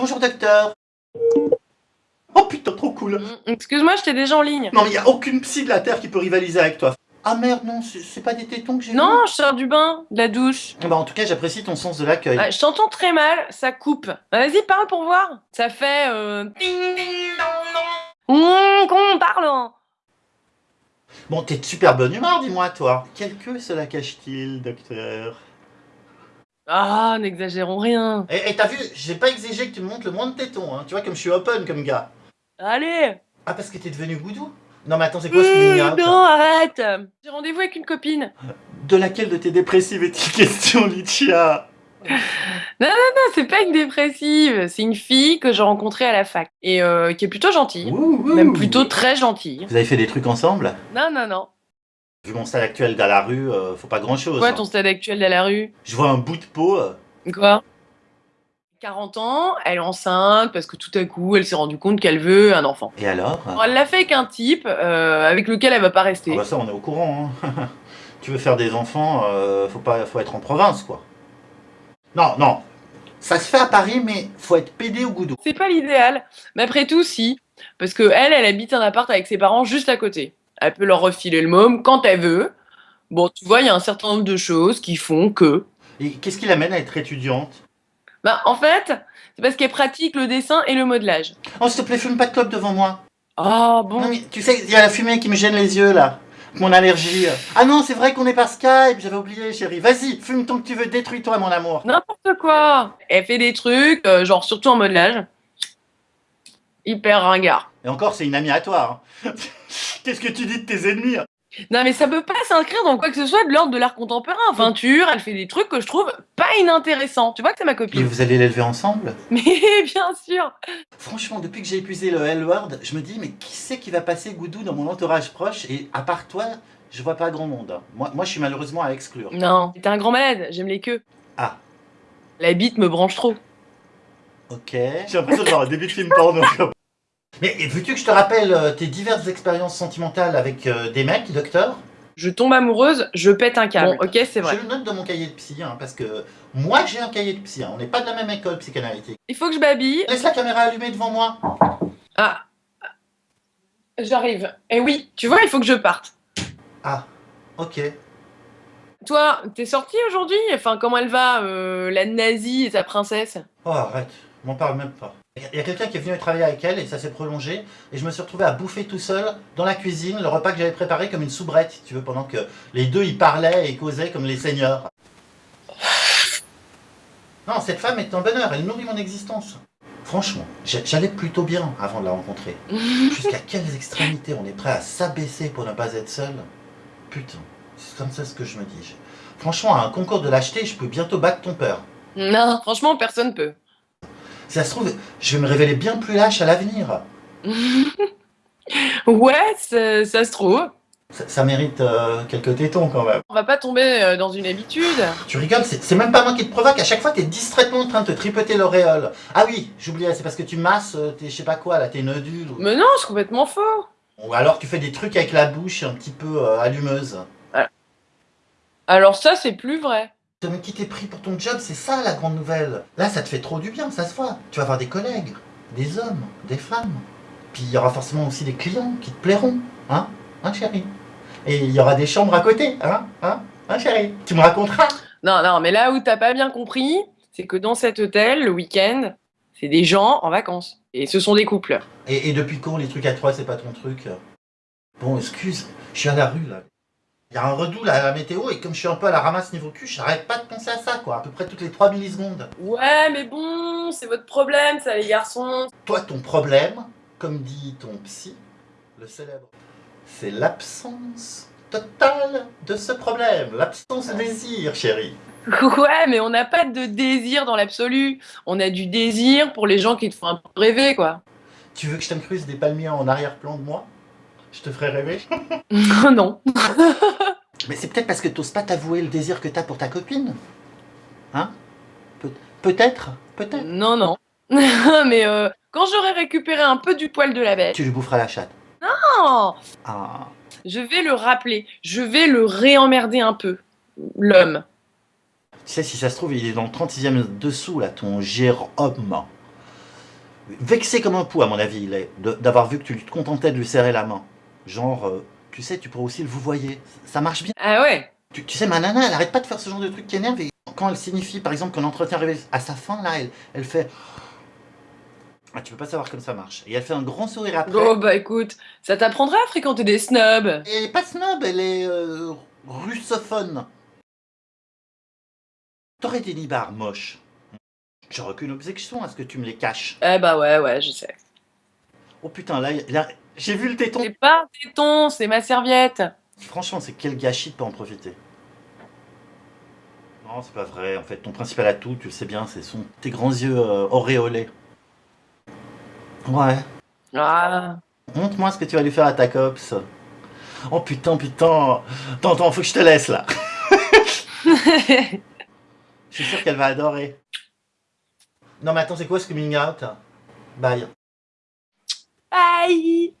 Bonjour docteur. Oh putain, trop cool. Mm, Excuse-moi, j'étais déjà en ligne. Non mais y a aucune psy de la Terre qui peut rivaliser avec toi. Ah merde, non, c'est pas des tétons que j'ai Non, je sors du bain, de la douche. vus Bah en tout cas, j'apprécie ton sens de l'accueil. Ah, je t'entends très mal, ça coupe. Bah, Vas-y, parle pour voir. Ça fait... Euh... Ding, ding, dong, dong. Mmh, qu'on parle hein. Bon, t'es de super bonne humeur, dis-moi, toi. Quelle queue cela cache-t-il, docteur? Ah, n'exagérons rien. Et t'as vu, j'ai pas exigé que tu me montres le moins de tétons, hein. Tu vois, comme je suis open comme gars. Allez Ah, parce que t'es devenu goudou Non mais attends, c'est quoi ce Mmh, out Non, arrête J'ai rendez-vous avec une copine. De laquelle de tes dépressives est-il question, Lichia Non, c'est pas une dépressive, c'est une fille que j'ai rencontrée à la fac. Et euh, qui est plutôt gentille. Ouh, ouh. Même plutôt très gentille. Vous avez fait des trucs ensemble? Non, non, non. Vu mon stade actuel dans la rue, euh, faut pas grand-chose. Quoi hein. ton stade actuel dans la rue? Je vois un bout de peau. euh, Quoi? 40 ans, elle est enceinte parce que tout à coup, elle s'est rendue compte qu'elle veut un enfant. Et alors? Alors, elle l'a fait avec un type euh, avec lequel elle va pas rester. Ah bah ça, on est au courant. hein. tu veux faire des enfants, euh, faut pas, faut être en province, quoi. Non, non. Ça se fait à Paris, mais faut être pédé au goudou. C'est pas l'idéal, mais après tout, si. Parce que elle, elle habite un appart avec ses parents juste à côté. Elle peut leur refiler le môme quand elle veut. Bon, tu vois, il y a un certain nombre de choses qui font que. Et qu'est-ce qui l'amène à être étudiante? Bah, en fait, c'est parce qu'elle pratique le dessin et le modelage. Oh, s'il te plaît, fume pas de clope devant moi. Ah bon Non, mais tu sais, il y a la fumée qui me gêne les yeux, là. Mon allergie. Ah non, c'est vrai qu'on est par Skype, j'avais oublié, chérie. Vas-y, fume tant que tu veux, détruis-toi, mon amour. N'importe quoi Elle fait des trucs, euh, genre surtout en modelage. Hyper ringard. Et encore, c'est une amie à toi. hein. Qu'est-ce que tu dis de tes ennemis hein? Non mais ça peut pas s'inscrire dans quoi que ce soit de l'ordre de l'art contemporain. Peinture, elle fait des trucs que je trouve pas inintéressants. Tu vois que c'est ma Et copine. vous allez l'élever ensemble? Mais bien sûr Franchement, depuis que j'ai épuisé le L-word, je me dis, mais qui c'est qui va passer Goudou dans mon entourage proche? Et à part toi, je vois pas grand monde. Moi, moi je suis malheureusement à exclure. Non, t'es un grand malade, j'aime les queues. Ah. La bite me branche trop. Ok. J'ai l'impression de voir un début de film porno. Mais veux-tu que je te rappelle euh, tes diverses expériences sentimentales avec euh, des mecs, docteur? Je tombe amoureuse, je pète un câble. Bon, ok, c'est vrai. Je le note dans mon cahier de psy, hein, parce que moi j'ai un cahier de psy, hein. on n'est pas de la même école psychanalytique. Il faut que je babille. Laisse la caméra allumée devant moi. Ah. J'arrive. Et oui, tu vois, il faut que je parte. Ah, ok. Toi, t'es sortie aujourd'hui? Enfin, comment elle va, euh, la nazie et sa princesse? Oh arrête, m'en parle même pas. Il y a quelqu'un qui est venu travailler avec elle et ça s'est prolongé et je me suis retrouvé à bouffer tout seul dans la cuisine le repas que j'avais préparé comme une soubrette, tu veux, pendant que les deux y parlaient et causaient comme les seigneurs. Non, cette femme est un bonheur, elle nourrit mon existence. Franchement, j'a- j'allais plutôt bien avant de la rencontrer. Jusqu'à quelles extrémités on est prêt à s'abaisser pour ne pas être seul? Putain, c'est comme ça ce que je me dis. Franchement, à un concours de lâcheté, je peux bientôt battre ton père. Non, franchement, personne peut. Si ça se trouve, je vais me révéler bien plus lâche à l'avenir. Ouais, ça, ça se trouve. Ça, ça mérite euh, quelques tétons quand même. On va pas tomber euh, dans une habitude. Tu rigoles, c'est même pas moi qui te provoque. À chaque fois, t'es distraitement en train de te tripoter l'auréole. Ah oui, j'oubliais, c'est parce que tu masses euh, tes je sais pas quoi là, tes nodules. Ou... Mais non, c'est complètement faux. ou alors tu fais des trucs avec la bouche un petit peu euh, allumeuse. Alors ça, c'est plus vrai. Mais qui t'es pris pour ton job, c'est ça la grande nouvelle. Là, ça te fait trop du bien, ça se voit. Tu vas avoir des collègues, des hommes, des femmes. Puis il y aura forcément aussi des clients qui te plairont. Hein Hein, chérie Et il y aura des chambres à côté. Hein Hein Hein, chérie Tu me raconteras Non, non, mais là où t'as pas bien compris, c'est que dans cet hôtel, le week-end, c'est des gens en vacances. Et ce sont des couples. Et, et depuis quand les trucs à trois, c'est pas ton truc? Bon, excuse, je suis à la rue là. Il y a un redout là à la météo et comme je suis un peu à la ramasse niveau cul, j'arrête pas de penser à ça quoi, à peu près toutes les 3 millisecondes. Ouais, mais bon, c'est votre problème, ça, les garçons. Toi, ton problème, comme dit ton psy, le célèbre, c'est l'absence totale de ce problème, l'absence de désir, chérie. Ouais, mais on n'a pas de désir dans l'absolu. On a du désir pour les gens qui te font un peu rêver, quoi. Tu veux que je t'incruste des palmiers en arrière-plan de moi? Je te ferai rêver non. Mais c'est peut-être parce que t'oses pas t'avouer le désir que t'as pour ta copine Hein? Peut- Peut-être? Peut-être? Non, non. mais euh, quand j'aurai récupéré un peu du poil de la bête, Tu lui boufferas la chatte. non, Ah. je vais le rappeler. Je vais le réemmerder un peu. L'homme. Tu sais, si ça se trouve, il est dans le 36e dessous, là, ton Jérôme. Vexé comme un pou, à mon avis, il est, d'avoir vu que tu te contentais de lui serrer la main. Genre, euh, tu sais, tu pourrais aussi le vous voyez. Ça marche bien. Ah ouais Tu, tu sais, ma nana, elle arrête pas de faire ce genre de truc qui énerve. Et quand elle signifie, par exemple, qu'un entretien arrive à sa fin, là, elle, elle fait. Ah, tu peux pas savoir comme ça marche. Et elle fait un grand sourire après. Oh bah écoute, ça t'apprendra à fréquenter des snobs. Et elle est pas snob, elle est euh, russophone. T'aurais des nibards moches. J'aurais aucune objection à ce que tu me les caches. Eh bah ouais, ouais, je sais. Oh putain, là, là, j'ai vu le téton. C'est pas un téton, c'est ma serviette. Franchement, c'est quel gâchis de pas en profiter. Non, c'est pas vrai. En fait, ton principal atout, tu le sais bien, c'est son tes grands yeux euh, auréolés. Ouais. Ah. Montre-moi ce que tu vas lui faire à ta copse. Oh putain, putain. Attends, attends, faut que je te laisse là. Je suis sûr qu'elle va adorer. Non mais attends, c'est quoi ce coming out? Bye. Aïe